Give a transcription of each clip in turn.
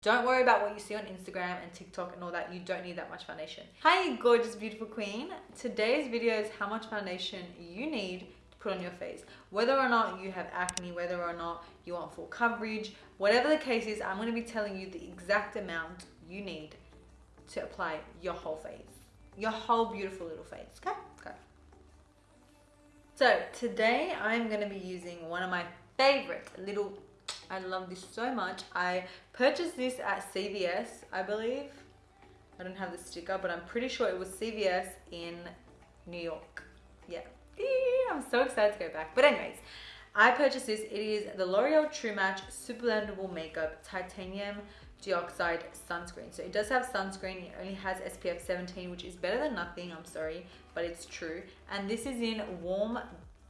Don't worry about what you see on Instagram and TikTok and all that. You don't need that much foundation. Hi, gorgeous, beautiful queen. Today's video is how much foundation you need to put on your face. Whether or not you have acne, whether or not you want full coverage, whatever the case is, I'm going to be telling you the exact amount you need to apply your whole face. Your whole beautiful little face. Okay? Okay. So today I'm going to be using one of my favorite little I love this so much. I purchased this at CVS, I believe. I don't have the sticker, but I'm pretty sure it was CVS in New York. Yeah. I'm so excited to go back. But anyways, I purchased this. It is the L'Oreal True Match Super Blendable Makeup Titanium Dioxide Sunscreen. So it does have sunscreen. It only has SPF 17, which is better than nothing. I'm sorry, but it's true. And this is in warm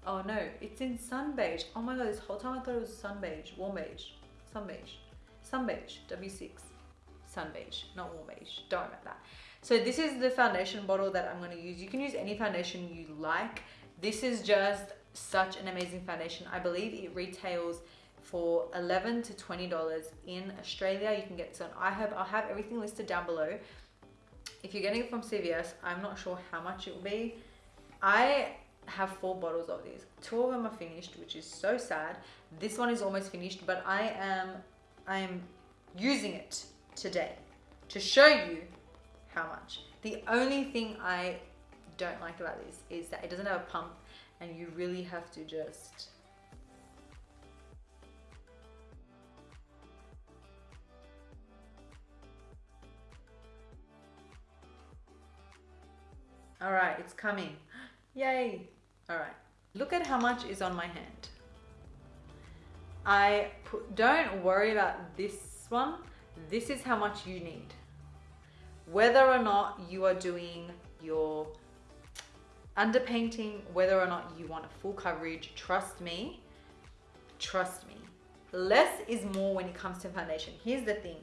Oh no, it's in sun beige. Oh my god, this whole time I thought it was sun beige, warm beige, sun beige, sun beige, W6, sun beige, not warm beige. Don't worry about that. So this is the foundation bottle that I'm going to use. You can use any foundation you like. This is just such an amazing foundation. I believe it retails for 11 to $20 in Australia. You can get this on iHerb. I'll have everything listed down below. If you're getting it from CVS, I'm not sure how much it will be. I have four bottles of these. Two of them are finished, which is so sad. This one is almost finished, but I am I am using it today to show you how much. The only thing I don't like about this is that it doesn't have a pump and you really have to just All right, it's coming. Yay. All right, look at how much is on my hand. I put, don't worry about this one. This is how much you need. Whether or not you are doing your underpainting, whether or not you want a full coverage, trust me, trust me. Less is more when it comes to foundation. Here's the thing.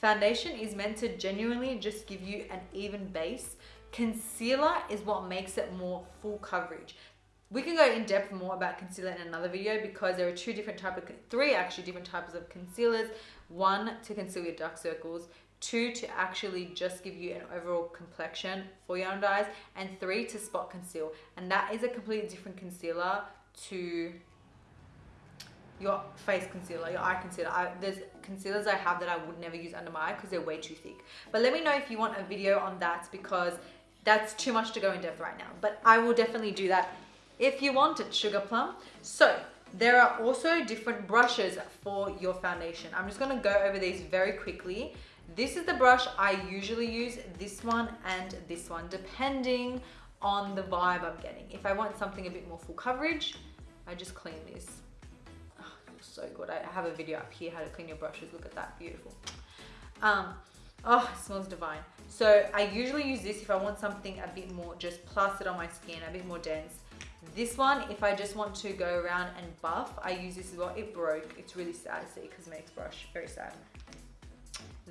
Foundation is meant to genuinely just give you an even base. Concealer is what makes it more full coverage. We can go in depth more about concealer in another video because there are two different type of, three actually different types of concealers. One to conceal your dark circles, two to actually just give you an overall complexion for your under eyes, and three to spot conceal. And that is a completely different concealer to your face concealer, your eye concealer. I, there's concealers I have that I would never use under my eye because they're way too thick. But let me know if you want a video on that because that's too much to go in depth right now. But I will definitely do that if you wanted sugar plum. So there are also different brushes for your foundation. I'm just gonna go over these very quickly. This is the brush I usually use, this one and this one, depending on the vibe I'm getting. If I want something a bit more full coverage, I just clean this. Oh, so good. I have a video up here how to clean your brushes. Look at that, beautiful. Um, oh, it smells divine. So I usually use this if I want something a bit more just plastered on my skin, a bit more dense. This one, if I just want to go around and buff, I use this as well. It broke. It's really sad to see makes brush very sad.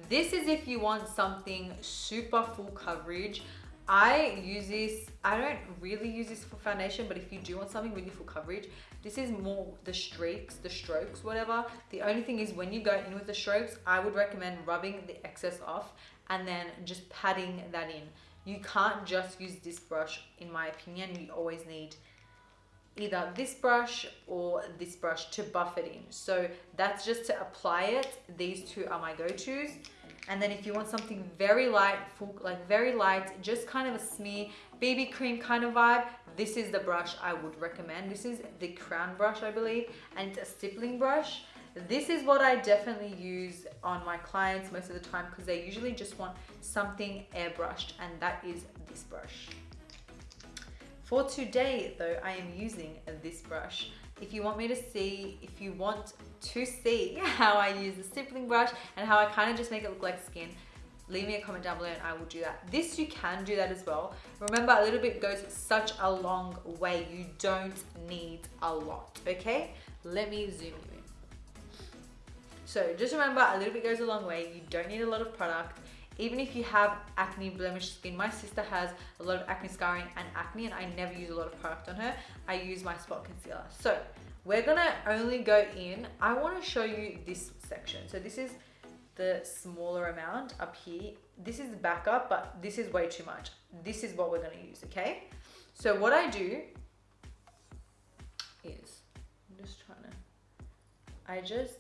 This is if you want something super full coverage. I use this, I don't really use this for foundation, but if you do want something really full coverage, this is more the streaks, the strokes, whatever. The only thing is when you go in with the strokes, I would recommend rubbing the excess off and then just patting that in. You can't just use this brush, in my opinion. You always need either this brush or this brush to buff it in. So that's just to apply it. These two are my go-tos. And then if you want something very light, full, like very light, just kind of a smear, BB cream kind of vibe, this is the brush I would recommend. This is the crown brush, I believe, and it's a stippling brush. This is what I definitely use on my clients most of the time because they usually just want something airbrushed and that is this brush. For today though, I am using this brush. If you want me to see, if you want to see how I use the stippling brush and how I kind of just make it look like skin, leave me a comment down below and I will do that. This you can do that as well. Remember a little bit goes such a long way. You don't need a lot, okay? Let me zoom you in. So just remember a little bit goes a long way. You don't need a lot of product even if you have acne blemish skin my sister has a lot of acne scarring and acne and I never use a lot of product on her I use my spot concealer so we're gonna only go in I want to show you this section so this is the smaller amount up here. This is backup, but this is way too much. This is what we're gonna use, okay? So what I do is, I'm just trying to, I just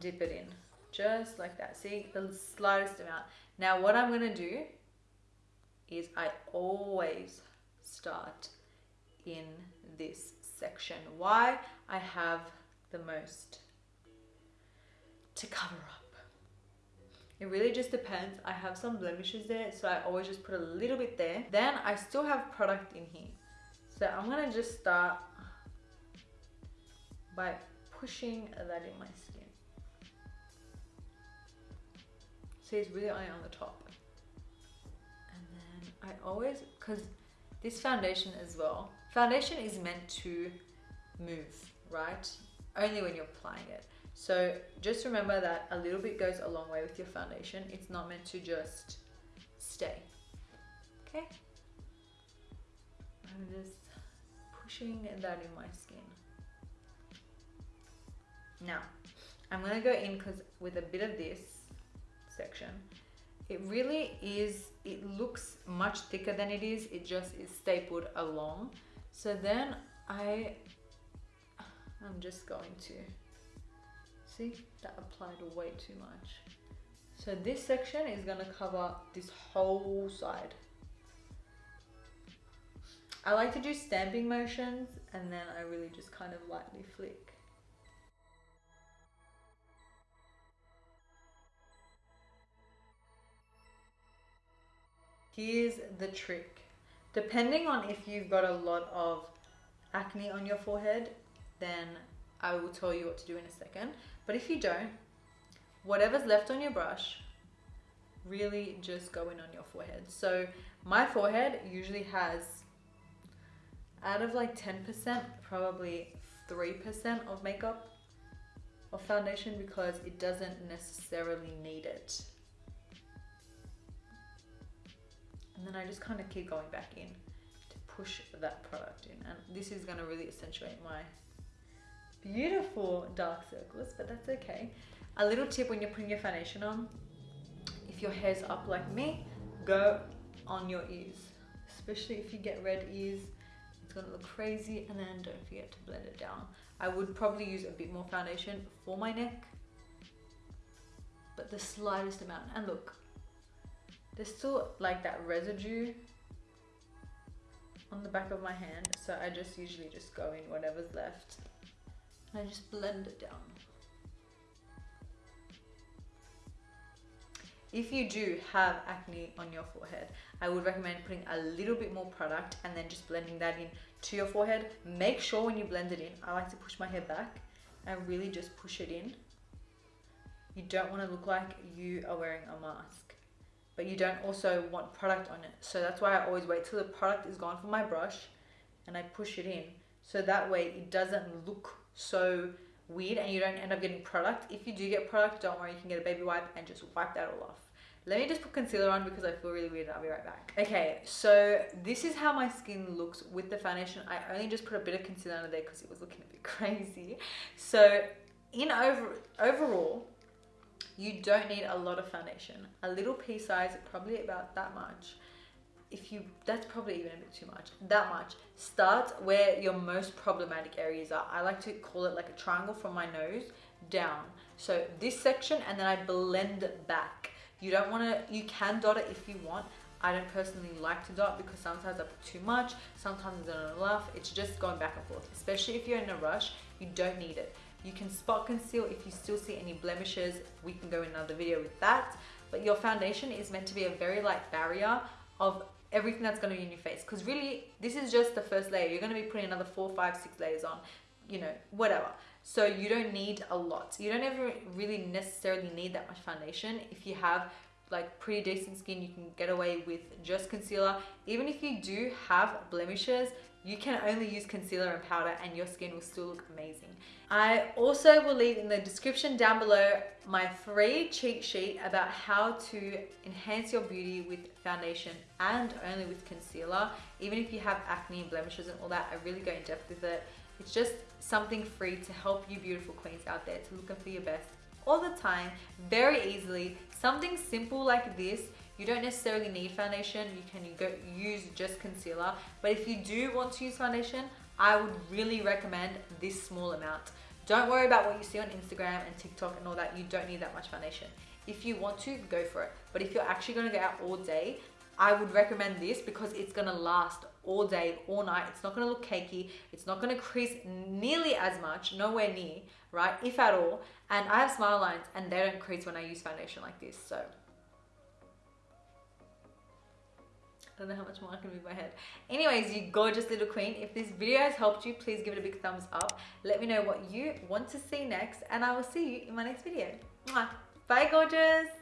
dip it in, just like that. See, the slightest amount. Now what I'm gonna do is I always start in this section. Why? I have the most to cover up. It really just depends. I have some blemishes there, so I always just put a little bit there. Then I still have product in here. So I'm gonna just start by pushing that in my skin. See, it's really on the top. And then I always, cause this foundation as well, foundation is meant to move, right? Only when you're applying it. So just remember that a little bit goes a long way with your foundation. It's not meant to just stay. Okay? I'm just pushing that in my skin. Now, I'm gonna go in because with a bit of this section, it really is, it looks much thicker than it is. It just is stapled along. So then I, I'm just going to See, that applied way too much. So this section is gonna cover this whole side. I like to do stamping motions and then I really just kind of lightly flick. Here's the trick. Depending on if you've got a lot of acne on your forehead, then I will tell you what to do in a second. But if you don't, whatever's left on your brush, really just go in on your forehead. So my forehead usually has, out of like 10%, probably 3% of makeup or foundation because it doesn't necessarily need it. And then I just kind of keep going back in to push that product in. And this is gonna really accentuate my beautiful dark circles, but that's okay. A little tip when you're putting your foundation on, if your hair's up like me, go on your ears. Especially if you get red ears, it's gonna look crazy and then don't forget to blend it down. I would probably use a bit more foundation for my neck, but the slightest amount. And look, there's still like that residue on the back of my hand. So I just usually just go in whatever's left. And I just blend it down. If you do have acne on your forehead, I would recommend putting a little bit more product and then just blending that in to your forehead. Make sure when you blend it in, I like to push my hair back and really just push it in. You don't want to look like you are wearing a mask, but you don't also want product on it. So that's why I always wait till the product is gone from my brush and I push it in. So that way it doesn't look so weird and you don't end up getting product. If you do get product, don't worry, you can get a baby wipe and just wipe that all off. Let me just put concealer on because I feel really weird I'll be right back. Okay, so this is how my skin looks with the foundation. I only just put a bit of concealer under there because it was looking a bit crazy. So in over overall, you don't need a lot of foundation. A little pea size, probably about that much. If you that's probably even a bit too much that much. Start where your most problematic areas are. I like to call it like a triangle from my nose down. So this section and then i blend it back. You don't want to you can dot it if you want. I don't personally like to dot because sometimes i put too much sometimes I don't enough it's just going back and forth. Especially if you're in a rush you don't need it you can spot conceal if you still see any blemishes. We can go another video with that. But your foundation is meant to be a very light barrier of everything that's going to be in your face. Because really this is just the first layer. You're going to be putting another four five six layers on you know whatever. So you don't need a lot. You don't ever really necessarily need that much foundation. If you have like pretty decent skin you can get away with just concealer. Even if you do have blemishes you can only use concealer and powder and your skin will still look amazing. I also will leave in the description down below my free cheat sheet about how to enhance your beauty with foundation and only with concealer. Even if you have acne and blemishes and all that, I really go in depth with it. It's just something free to help you beautiful queens out there to look and feel your best all the time, very easily. Something simple like this, you don't necessarily need foundation. You can go use just concealer. But if you do want to use foundation, I would really recommend this small amount. Don't worry about what you see on Instagram and TikTok and all that. You don't need that much foundation. If you want to, go for it. But if you're actually gonna go out all day, I would recommend this because it's gonna last all day, all night. It's not gonna look cakey. It's not gonna crease nearly as much, nowhere near, right? If at all. And I have smile lines and they don't crease when I use foundation like this. So don't know how much more I can move my head. Anyways, you gorgeous little queen. If this video has helped you, please give it a big thumbs up. Let me know what you want to see next and I will see you in my next video. Bye, gorgeous.